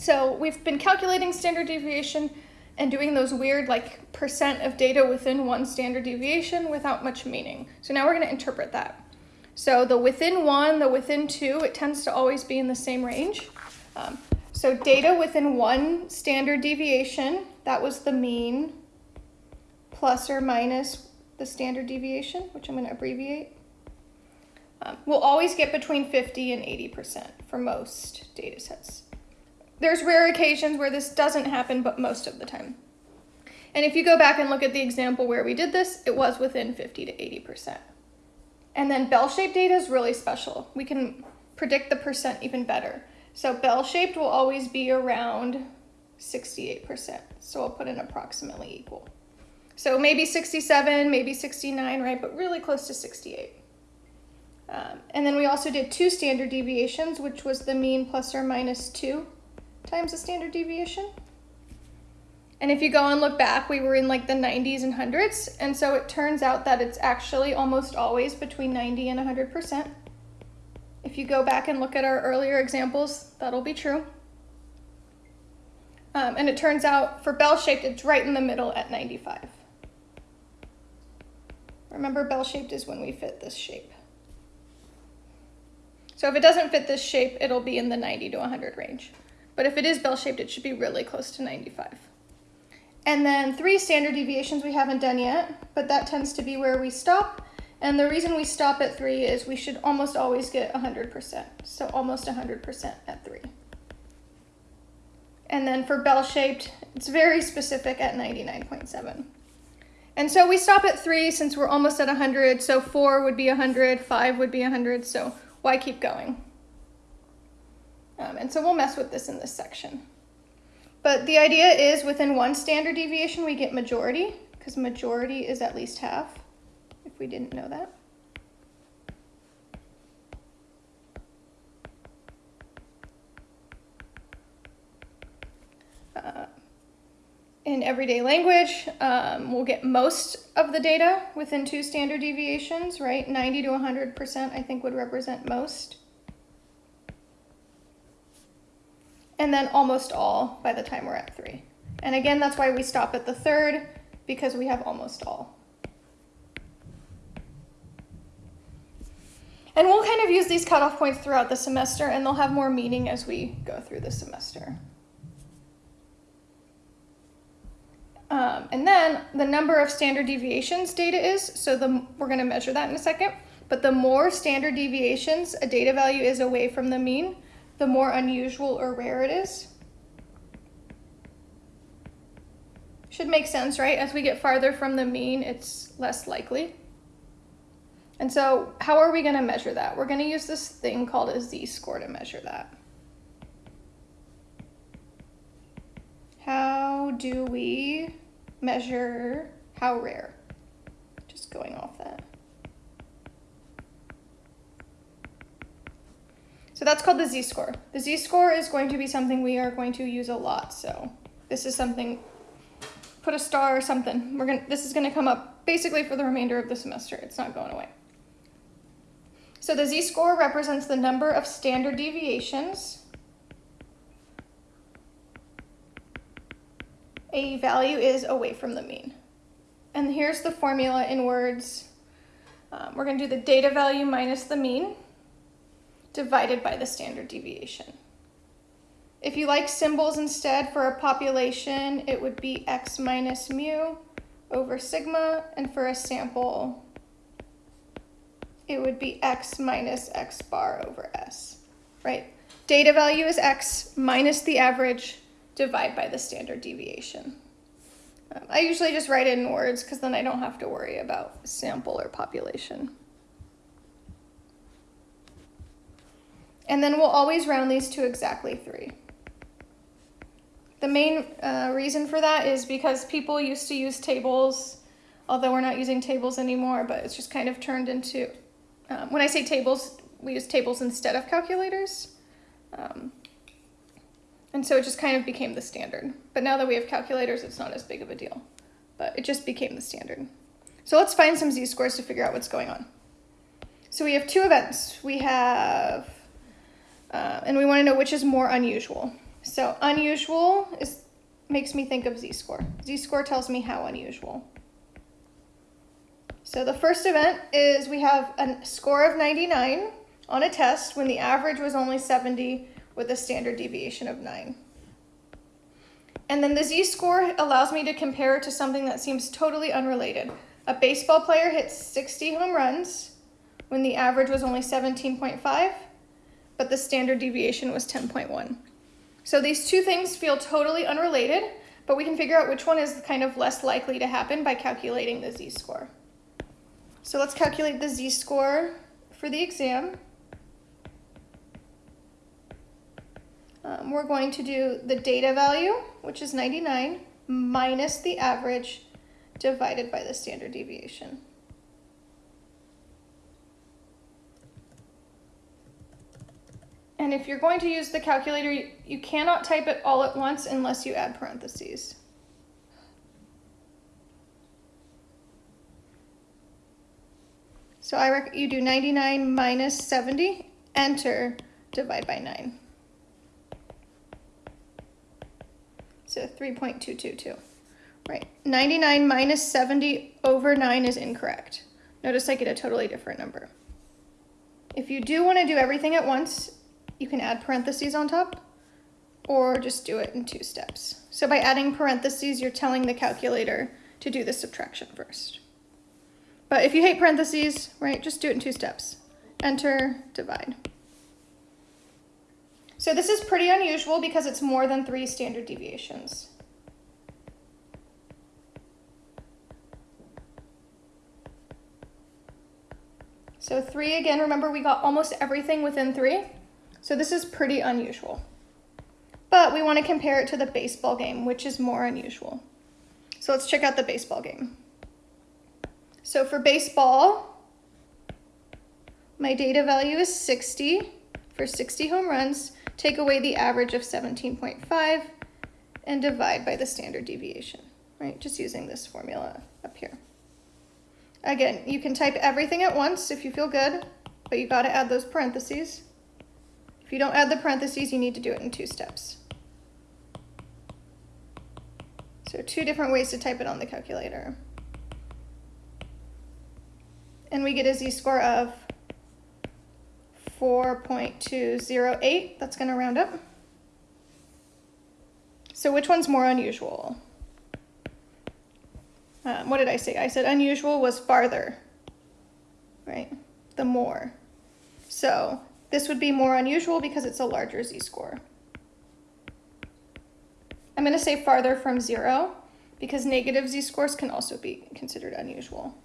So we've been calculating standard deviation and doing those weird like percent of data within one standard deviation without much meaning. So now we're going to interpret that. So the within one, the within two, it tends to always be in the same range. Um, so data within one standard deviation, that was the mean, plus or minus the standard deviation, which I'm going to abbreviate. Um, we'll always get between 50 and 80% for most data sets. There's rare occasions where this doesn't happen, but most of the time. And if you go back and look at the example where we did this, it was within 50 to 80%. And then bell-shaped data is really special. We can predict the percent even better. So bell-shaped will always be around 68%. So I'll put in approximately equal. So maybe 67, maybe 69, right? But really close to 68. Um, and then we also did two standard deviations, which was the mean plus or minus 2 times the standard deviation. And if you go and look back, we were in like the 90s and hundreds. And so it turns out that it's actually almost always between 90 and 100%. If you go back and look at our earlier examples, that'll be true. Um, and it turns out for bell-shaped, it's right in the middle at 95. Remember, bell-shaped is when we fit this shape. So if it doesn't fit this shape, it'll be in the 90 to 100 range. But if it is bell-shaped, it should be really close to 95. And then three standard deviations we haven't done yet, but that tends to be where we stop. And the reason we stop at three is we should almost always get 100%. So almost 100% at three. And then for bell-shaped, it's very specific at 99.7. And so we stop at three since we're almost at 100. So four would be 100, five would be 100. So why keep going? Um, and so we'll mess with this in this section. But the idea is within one standard deviation, we get majority, because majority is at least half, if we didn't know that. Uh, in everyday language, um, we'll get most of the data within two standard deviations, right? 90 to 100% I think would represent most. And then almost all by the time we're at three. And again, that's why we stop at the third, because we have almost all. And we'll kind of use these cutoff points throughout the semester, and they'll have more meaning as we go through the semester. Um, and then the number of standard deviations data is, so the, we're going to measure that in a second, but the more standard deviations a data value is away from the mean, the more unusual or rare it is. Should make sense, right? As we get farther from the mean, it's less likely. And so how are we going to measure that? We're going to use this thing called a z-score to measure that. How do we measure how rare? Just going off that. So that's called the z-score. The z-score is going to be something we are going to use a lot. So this is something, put a star or something. We're gonna, this is gonna come up basically for the remainder of the semester. It's not going away. So the z-score represents the number of standard deviations a value is away from the mean. And here's the formula in words. Um, we're going to do the data value minus the mean divided by the standard deviation. If you like symbols instead for a population, it would be x minus mu over sigma, and for a sample, it would be x minus x bar over s, right? Data value is x minus the average, divide by the standard deviation. Um, I usually just write it in words because then I don't have to worry about sample or population. And then we'll always round these to exactly three. The main uh, reason for that is because people used to use tables, although we're not using tables anymore, but it's just kind of turned into, um, when I say tables, we use tables instead of calculators. Um, and so it just kind of became the standard. But now that we have calculators, it's not as big of a deal. But it just became the standard. So let's find some z-scores to figure out what's going on. So we have two events. We have uh, and we want to know which is more unusual. So unusual is makes me think of z-score. Z-score tells me how unusual. So the first event is we have a score of 99 on a test when the average was only 70 with a standard deviation of 9. And then the z-score allows me to compare to something that seems totally unrelated. A baseball player hits 60 home runs when the average was only 17.5, but the standard deviation was 10.1. So these two things feel totally unrelated, but we can figure out which one is kind of less likely to happen by calculating the z-score. So let's calculate the z-score for the exam. Um, we're going to do the data value, which is 99, minus the average divided by the standard deviation. And if you're going to use the calculator, you, cannot type it all at once unless you add parentheses. So I you do 99 minus 70, enter, divide by 9. So 3.222. Right, 99 minus 70 over 9 is incorrect. Notice I get a totally different number. If you do want to do everything at once, you can add parentheses on top or just do it in two steps. So by adding parentheses, you're telling the calculator to do the subtraction first. But if you hate parentheses, right, just do it in two steps. Enter, divide. So this is pretty unusual because it's more than three standard deviations. So three, again, remember we got almost everything within three. So this is pretty unusual. But we want to compare it to the baseball game, which is more unusual. So let's check out the baseball game. So for baseball, my data value is 60 for 60 home runs. Take away the average of 17.5 and divide by the standard deviation, right? Just using this formula up here. Again, you can type everything at once if you feel good, but you got to add those parentheses. If you don't add the parentheses, you need to do it in two steps. So two different ways to type it on the calculator. And we get a z-score of 4.208. That's going to round up. So which one's more unusual? Um, what did I say? I said unusual was farther, right? The more. So this would be more unusual because it's a larger z-score. I'm going to say farther from zero because negative z-scores can also be considered unusual.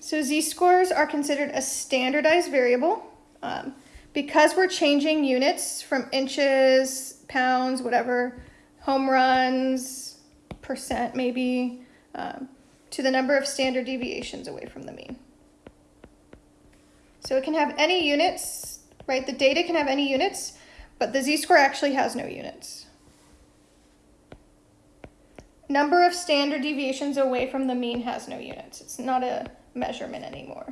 So z-scores are considered a standardized variable. Um, because we're changing units from inches, pounds, whatever, home runs, percent maybe, um, to the number of standard deviations away from the mean. So it can have any units, right? The data can have any units, but the z-score actually has no units. Number of standard deviations away from the mean has no units. It's not a measurement anymore.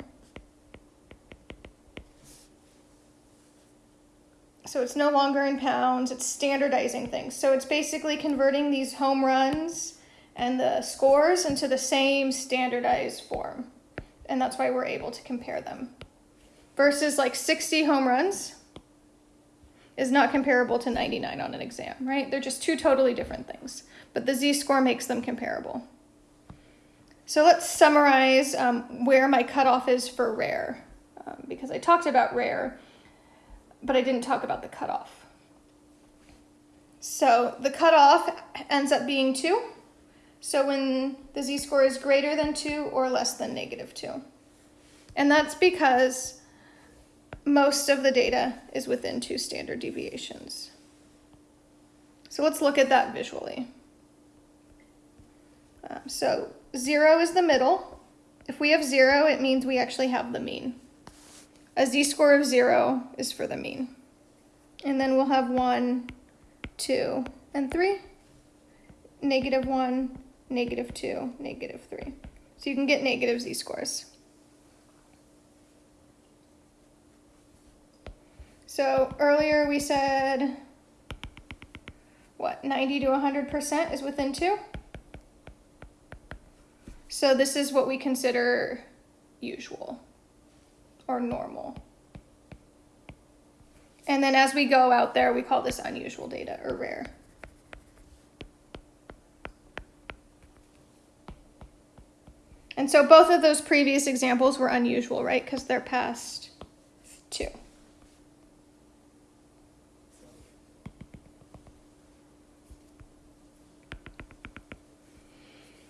So it's no longer in pounds, it's standardizing things. So it's basically converting these home runs and the scores into the same standardized form. And that's why we're able to compare them. Versus like 60 home runs is not comparable to 99 on an exam, right? They're just two totally different things. But the z-score makes them comparable. So let's summarize um, where my cutoff is for rare, um, because I talked about rare but I didn't talk about the cutoff. So the cutoff ends up being 2. So when the z-score is greater than 2 or less than negative 2. And that's because most of the data is within two standard deviations. So let's look at that visually. Um, so 0 is the middle. If we have 0, it means we actually have the mean. A z-score of 0 is for the mean. And then we'll have 1, 2, and 3. Negative 1, negative 2, negative 3. So you can get negative z-scores. So earlier we said, what, 90 to 100% is within 2? So this is what we consider usual or normal. And then as we go out there, we call this unusual data or rare. And so both of those previous examples were unusual, right? Because they're past two.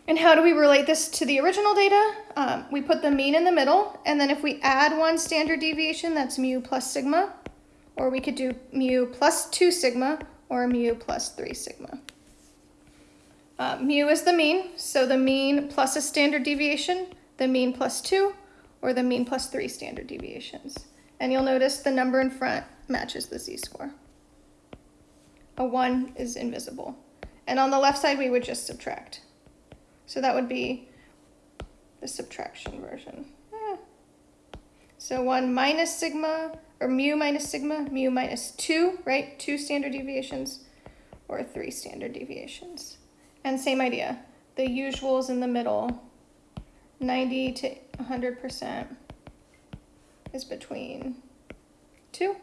And how do we relate this to the original data? Um, we put the mean in the middle, and then if we add one standard deviation, that's mu plus sigma, or we could do mu plus 2 sigma, or mu plus 3 sigma. Uh, mu is the mean, so the mean plus a standard deviation, the mean plus 2, or the mean plus 3 standard deviations. And you'll notice the number in front matches the z-score. A 1 is invisible. And on the left side, we would just subtract. So that would be the subtraction version. Eh. So 1 minus sigma, or mu minus sigma, mu minus 2, right? 2 standard deviations, or 3 standard deviations. And same idea. The usuals in the middle, 90 to 100% is between 2.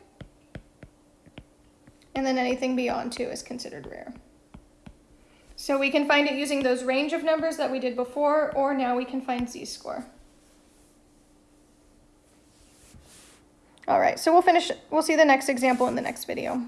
And then anything beyond 2 is considered rare. So we can find it using those range of numbers that we did before, or now we can find z-score. All right, so we'll finish, we'll see the next example in the next video.